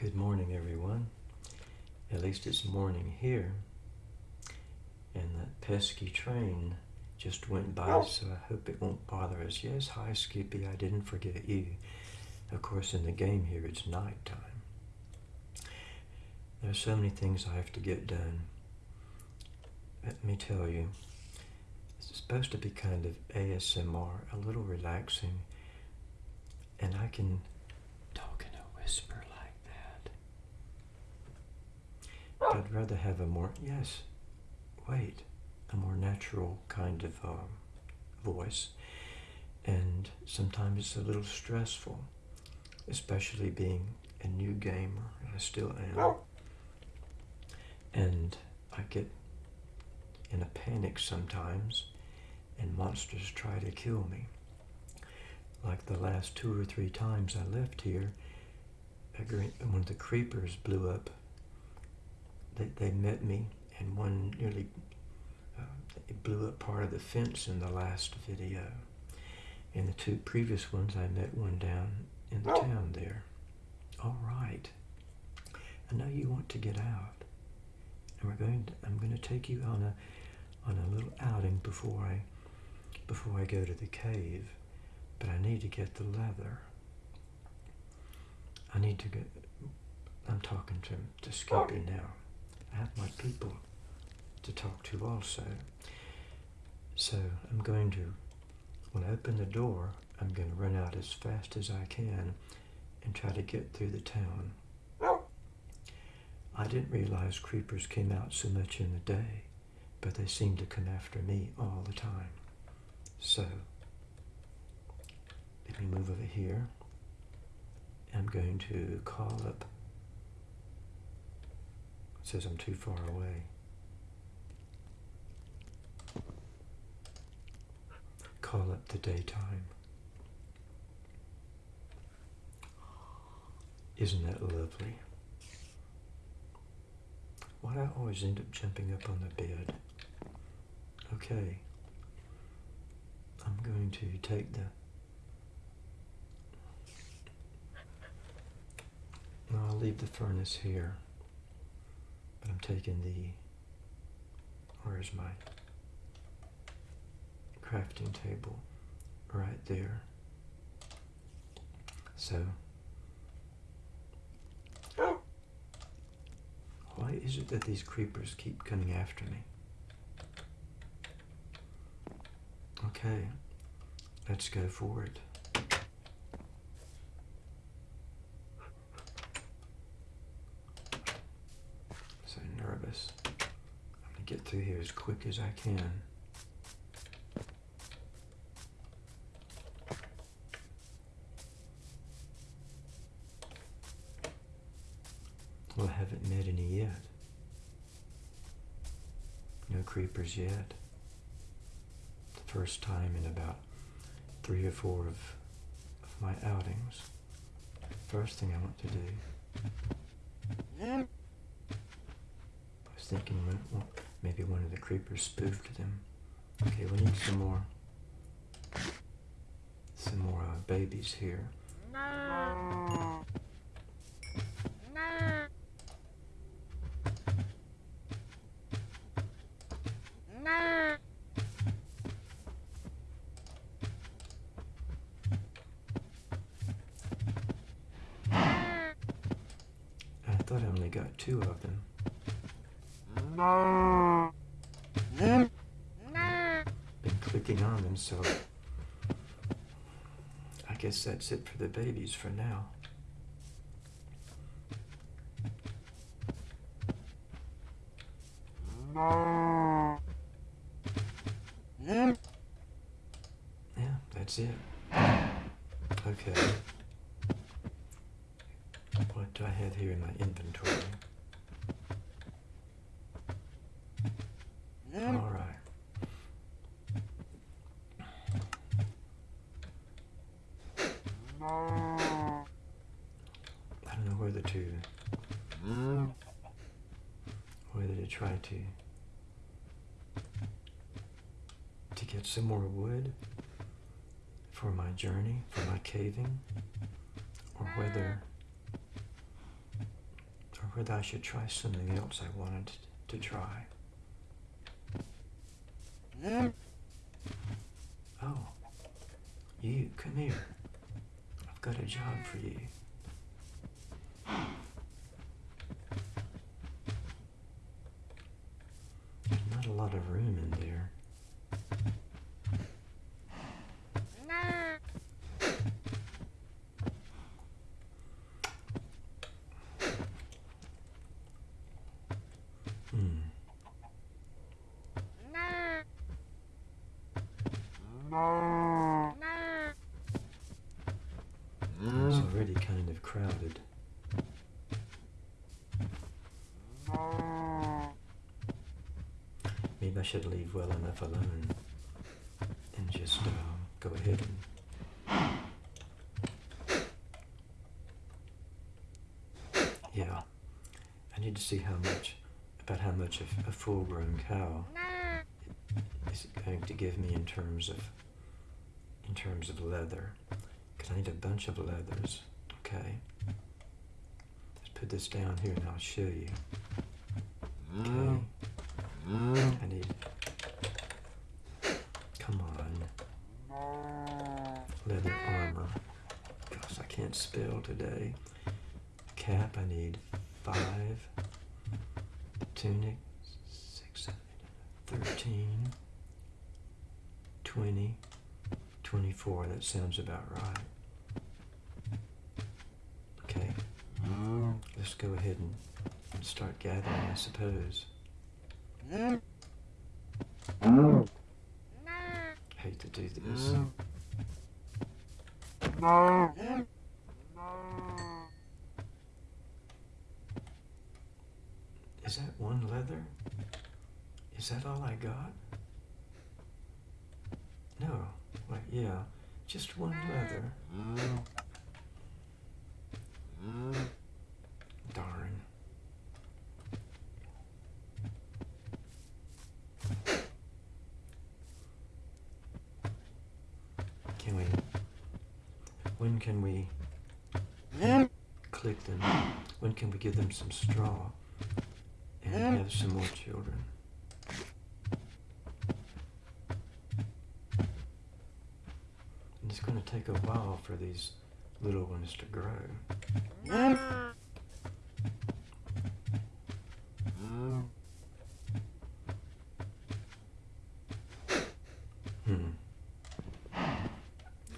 Good morning, everyone. At least it's morning here. And that pesky train just went by, oh. so I hope it won't bother us. Yes, hi, Skippy. I didn't forget you. Of course, in the game here, it's nighttime. There's so many things I have to get done. Let me tell you, it's supposed to be kind of ASMR, a little relaxing, and I can talk in a whisper like that. But I'd rather have a more, yes, wait, a more natural kind of um, voice. And sometimes it's a little stressful, especially being a new gamer. and I still am. And I get in a panic sometimes, and monsters try to kill me. Like the last two or three times I left here, one of the creepers blew up, they, they met me, and one nearly uh, blew up part of the fence in the last video. In the two previous ones, I met one down in the town there. All right. I know you want to get out and we're going to, I'm going to take you on a on a little outing before I before I go to the cave but I need to get the leather I need to get I'm talking to, to Skippy now I have my people to talk to also so I'm going to when I open the door I'm going to run out as fast as I can and try to get through the town I didn't realize creepers came out so much in the day, but they seem to come after me all the time. So, let me move over here. I'm going to call up, says I'm too far away. Call up the daytime. Isn't that lovely? Why do I always end up jumping up on the bed? Okay. I'm going to take the... I'll leave the furnace here. But I'm taking the... Where's my crafting table? Right there. So Why is it that these creepers keep coming after me? Okay, let's go for it. So nervous. I'm going to get through here as quick as I can. Well, I haven't met any yet. No creepers yet. The first time in about three or four of, of my outings. First thing I want to do. I was thinking well, maybe one of the creepers spoofed them. Okay, we need some more, some more uh, babies here. No. thought I only got two of them. No. Been clicking on them, so I guess that's it for the babies for now. No. Yeah, that's it. Okay. What do I have here in my inventory? All right. I don't know whether to whether to try to to get some more wood for my journey, for my caving, or whether or whether I should try something else I wanted to try. Oh, you, come here. I've got a job for you. There's not a lot of room in there. Hmm. It's already kind of crowded. Maybe I should leave well enough alone and just uh, go ahead and. Yeah, I need to see how much, about how much a, a full-grown cow to give me in terms of, in terms of leather. Because I need a bunch of leathers. Okay. Let's put this down here and I'll show you. Okay. I need. Come on. Leather armor. Gosh, I can't spell today. Cap, I need five. Tunic, six, seven, thirteen. Twenty. 24, that sounds about right. Okay, mm. let's go ahead and, and start gathering, I suppose. Mm. Hate to do this. Mm. Is that one leather? Is that all I got? Wait, yeah. Just one leather. Darn. Can we... When can we click them? When can we give them some straw and have some more children? And it's going to take a while for these little ones to grow. Hmm.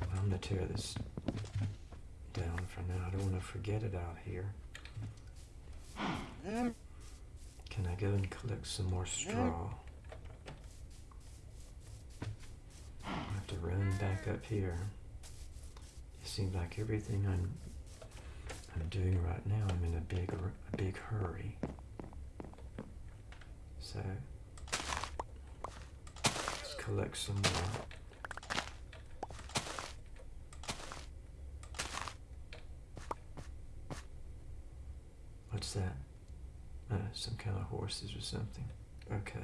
I'm going to tear this down for now. I don't want to forget it out here. Can I go and collect some more straw? I have to run back up here. Seems like everything I'm I'm doing right now, I'm in a big a big hurry. So let's collect some more. What's that? Uh, some kind of horses or something. Okay.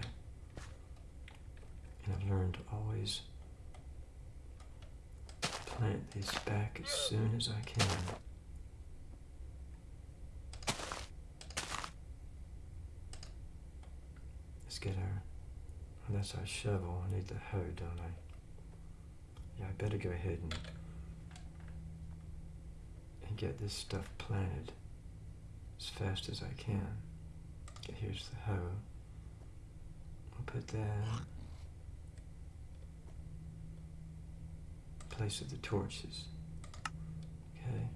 And I've learned to always plant these back as soon as I can. Let's get our, oh, that's our shovel. I need the hoe, don't I? Yeah, I better go ahead and, and get this stuff planted as fast as I can. Okay, here's the hoe. I'll put that place of the torches. Okay.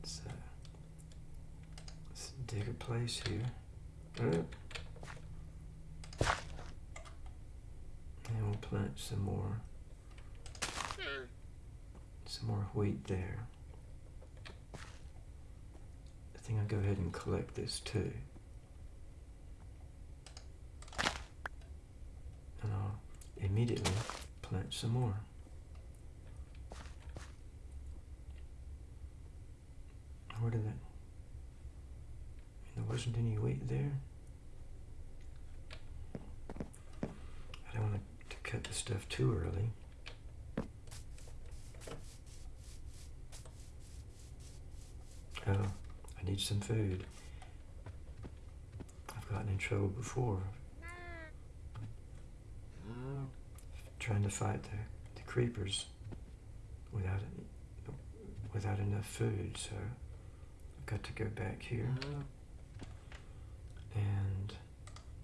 Let's, uh, let's dig a place here. And we'll plant some more some more wheat there. I think I'll go ahead and collect this too. And I'll immediately plant some more. Where did that? There wasn't any weight there. I don't want to cut the stuff too early. Oh, I need some food. I've gotten in trouble before trying to fight the, the creepers without without enough food. So I've got to go back here oh. and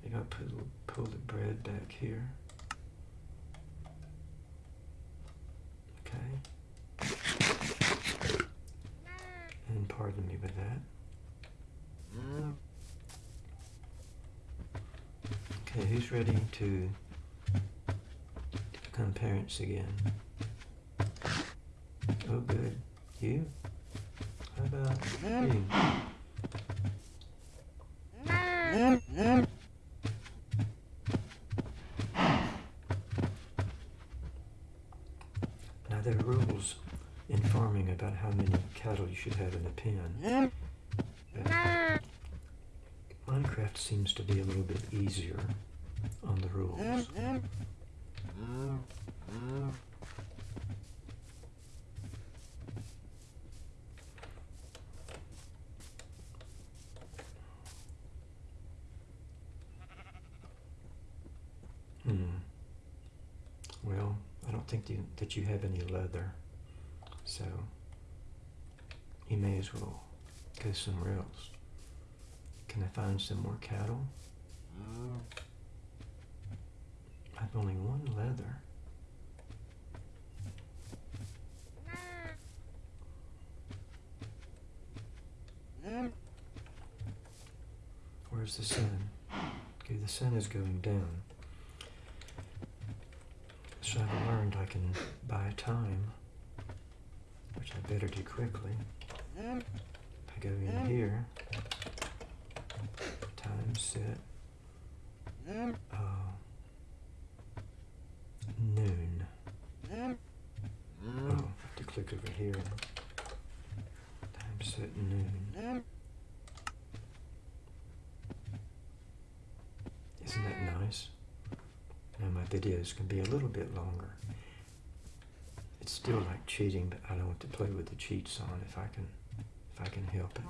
maybe I got to pull, pull the bread back here. Okay. And pardon me with that. Mm. Okay, who's ready to become parents again? Oh, good. You? How about you? Now there are rules in farming about how many cattle you should have in a pen. But Minecraft seems to be a little bit easier on the rules. Hmm. Well, I don't think you, that you have any leather, so you may as well go somewhere else. Can I find some more cattle? Mm. I've only one leather. Mm. Where's the sun? Okay, the sun is going down. I've learned I can buy time, which I better do quickly. I go in here, time set, uh, noon. Oh, I have to click over here. Time set noon. Isn't that nice? Now my videos can be a little bit longer. It's still like cheating, but I don't want to play with the cheats on if I can if I can help it.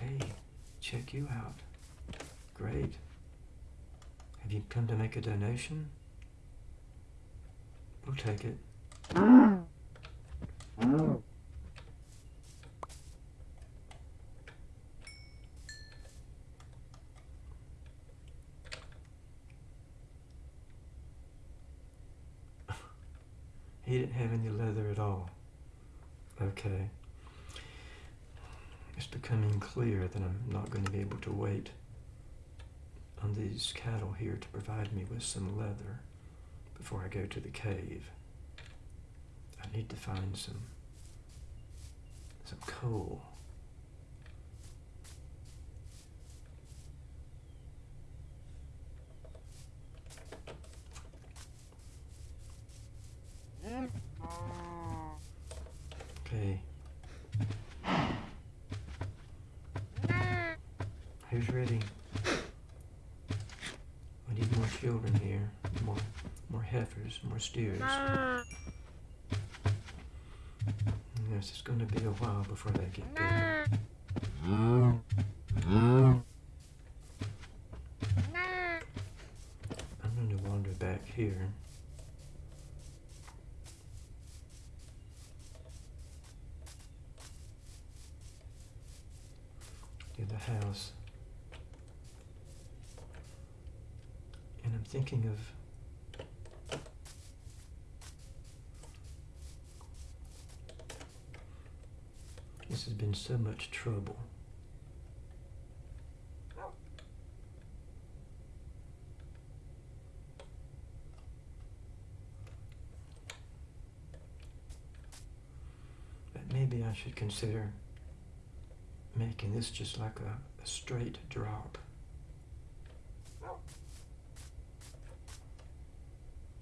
Hey, check you out. Great. Have you come to make a donation? We'll take it. Oh. He didn't have any leather at all. Okay. It's becoming clear that I'm not going to be able to wait on these cattle here to provide me with some leather before I go to the cave. I need to find some some coal. Okay. Who's ready? We need more children here. More more heifers, more steers. Yes, it's going to be a while before they get big. I'm going to wander back here. To the house. And I'm thinking of This has been so much trouble. But maybe I should consider making this just like a, a straight drop.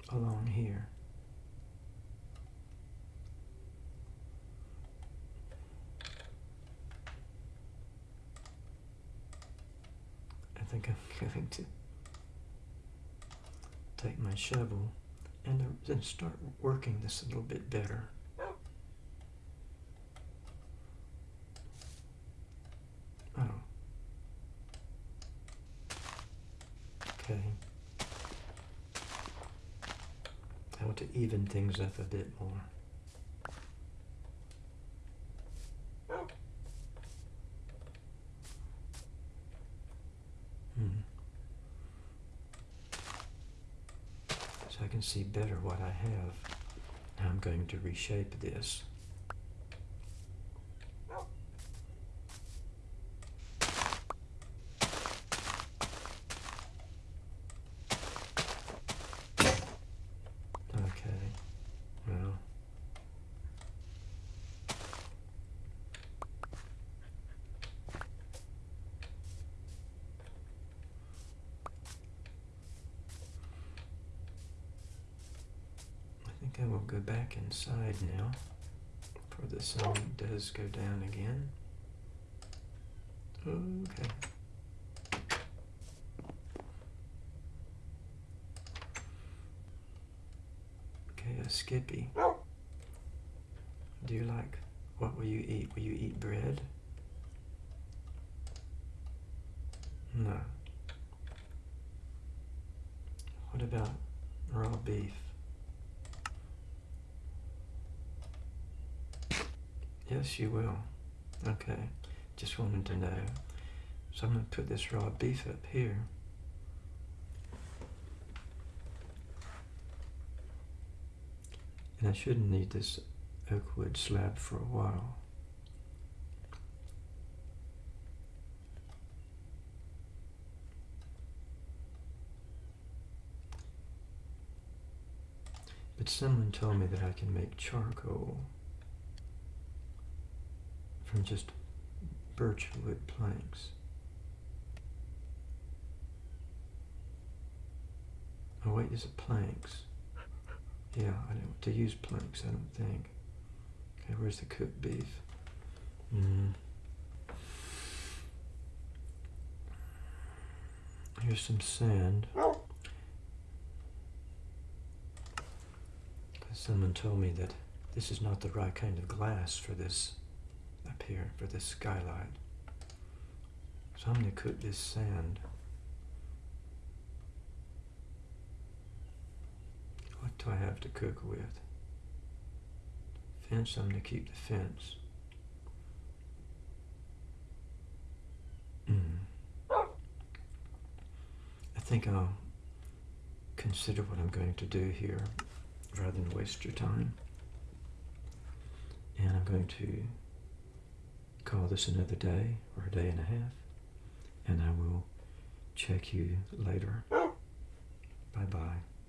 Along here. think I'm going to take my shovel and, start working this a little bit better. Oh. Okay. How to even things up a bit more. So I can see better what I have. Now I'm going to reshape this. Okay, well. I we'll go back inside now, for the sun does go down again. Okay. Okay, a Skippy. Do you like, what will you eat? Will you eat bread? No. What about raw beef? Yes, you will. Okay. Just wanted to know. So I'm going to put this raw beef up here. And I shouldn't need this oak wood slab for a while. But someone told me that I can make charcoal from just birch wood planks. Oh wait, is it planks? Yeah, I don't want to use planks, I don't think. Okay, where's the cooked beef? Mm. Here's some sand. Someone told me that this is not the right kind of glass for this here, for this skylight. So I'm going to cook this sand. What do I have to cook with? Fence, I'm going to keep the fence. Mm. I think I'll consider what I'm going to do here rather than waste your time. And I'm going to call this another day or a day and a half, and I will check you later. Oh. Bye bye.